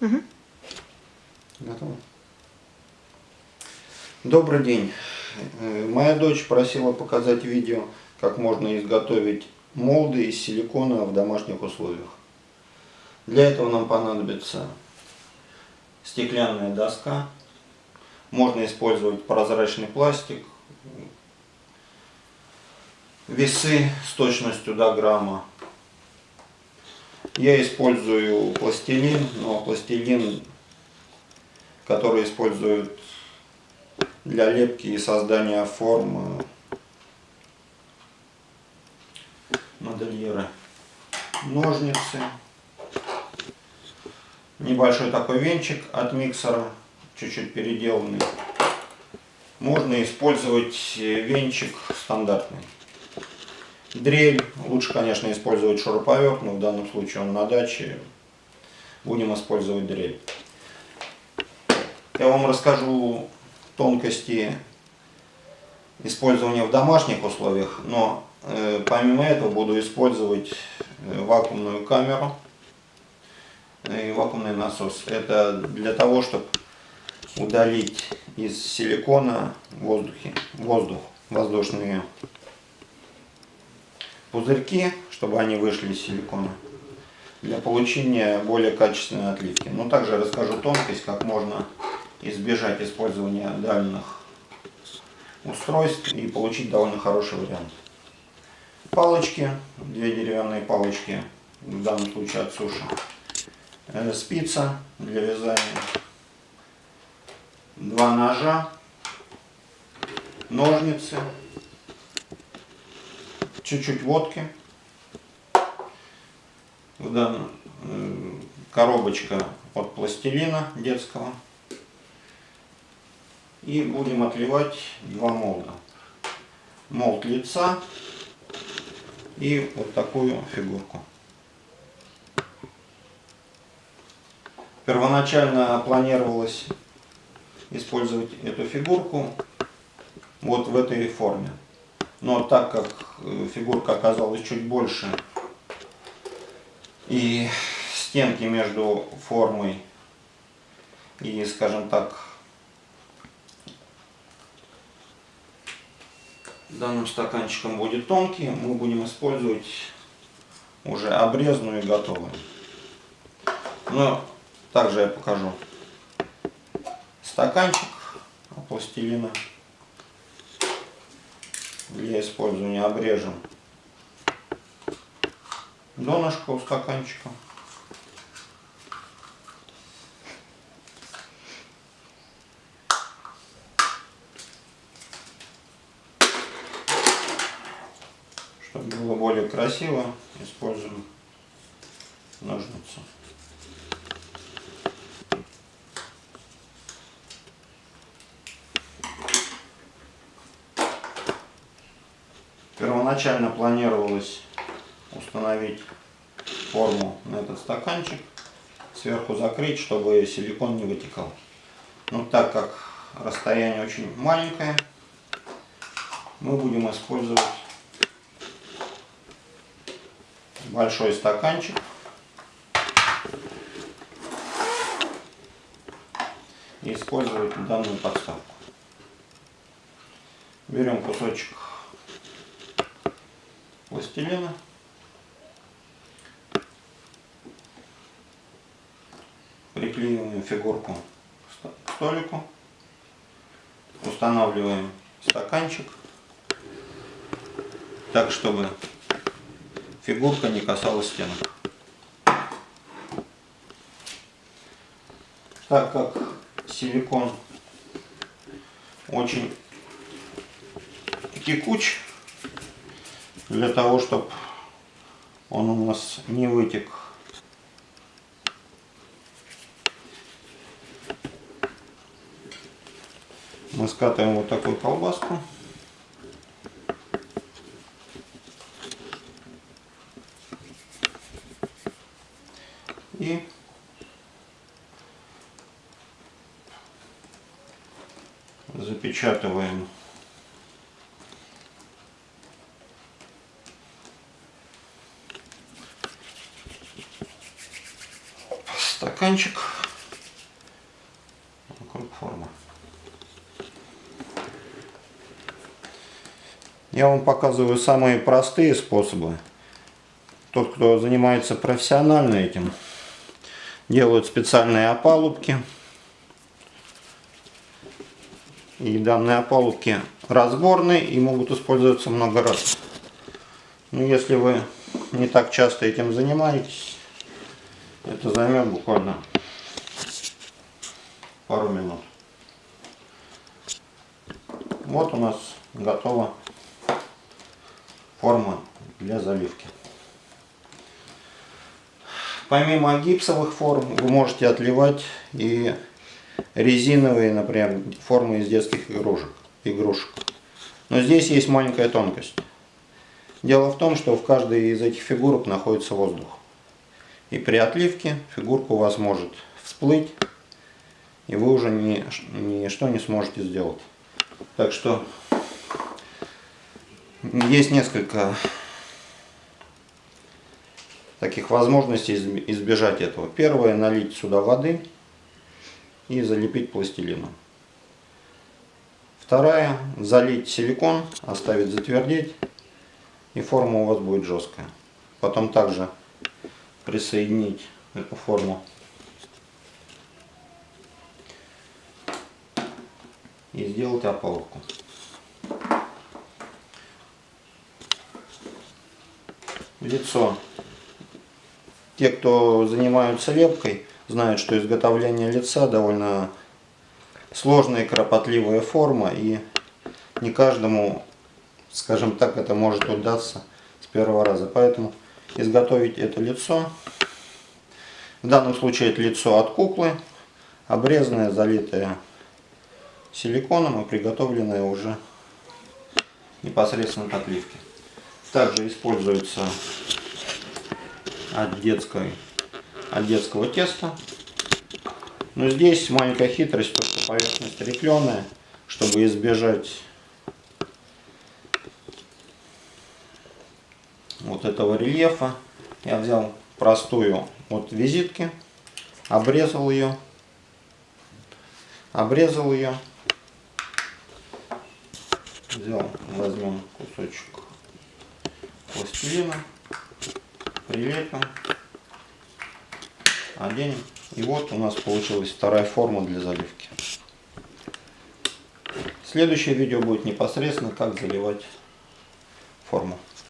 Угу. Готово. Добрый день. Э, моя дочь просила показать видео, как можно изготовить молды из силикона в домашних условиях. Для этого нам понадобится стеклянная доска. Можно использовать прозрачный пластик. Весы с точностью до грамма. Я использую пластилин, но пластилин, который используют для лепки и создания форм модельеры. Ножницы. Небольшой такой венчик от миксера, чуть-чуть переделанный. Можно использовать венчик стандартный. Дрель. Лучше, конечно, использовать шуруповерт, но в данном случае он на даче. Будем использовать дрель. Я вам расскажу тонкости использования в домашних условиях, но э, помимо этого буду использовать э, вакуумную камеру и вакуумный насос. Это для того, чтобы удалить из силикона воздухи, воздух, воздушные пузырьки, чтобы они вышли из силикона для получения более качественной отливки. Но также расскажу тонкость, как можно избежать использования дальних устройств и получить довольно хороший вариант. Палочки, две деревянные палочки, в данном случае от суши. Э, спица для вязания. Два ножа, ножницы, чуть-чуть водки. В данном э, коробочка от пластилина детского. И будем отливать два молда. Молд лица и вот такую фигурку. Первоначально планировалось использовать эту фигурку вот в этой форме. Но так как фигурка оказалась чуть больше. И стенки между формой и, скажем так, данным стаканчиком будет тонкий, мы будем использовать уже обрезанную и готовую. Но также я покажу стаканчик пластилина для использования обрежем донышко у стаканчика. Чтобы было более красиво, используем ножницы. Первоначально планировалось установить форму на этот стаканчик, сверху закрыть, чтобы силикон не вытекал. Но так как расстояние очень маленькое, мы будем использовать большой стаканчик. И использовать данную подставку. Берем кусочек пластилина. Приклеиваем фигурку к столику. Устанавливаем стаканчик так, чтобы фигурка не касалась стенок. Так как силикон очень текуч, для того, чтобы он у нас не вытек. Мы скатываем вот такую колбаску. И запечатываем стаканчик. форма. Я вам показываю самые простые способы. Тот, кто занимается профессионально этим, делают специальные опалубки. И данные опалубки разборные и могут использоваться много раз. Но если вы не так часто этим занимаетесь, это займет буквально пару минут. Вот у нас готова форма для заливки. Помимо гипсовых форм вы можете отливать и резиновые, например, формы из детских игрушек. игрушек. Но здесь есть маленькая тонкость. Дело в том, что в каждой из этих фигурок находится воздух. И при отливке фигурка у вас может всплыть, и вы уже ни, ничто не сможете сделать. Так что есть несколько таких возможностей избежать этого. Первое, налить сюда воды и залепить пластилином. Вторая, залить силикон, оставить затвердеть, и форма у вас будет жесткая. Потом также присоединить эту форму и сделать опалубку. Лицо те, кто занимаются лепкой, знают, что изготовление лица довольно сложная и кропотливая форма, и не каждому, скажем так, это может удаться с первого раза. Поэтому изготовить это лицо, в данном случае это лицо от куклы, обрезанное, залитое силиконом и приготовленное уже непосредственно к отливке. Также используется от, детской, от детского теста. Но здесь маленькая хитрость, то что поверхность рифленая, чтобы избежать вот этого рельефа, я взял простую вот визитки, обрезал ее, обрезал ее, взял, возьмем кусочек пластилина прилепим, оденем. И вот у нас получилась вторая форма для заливки. Следующее видео будет непосредственно как заливать форму.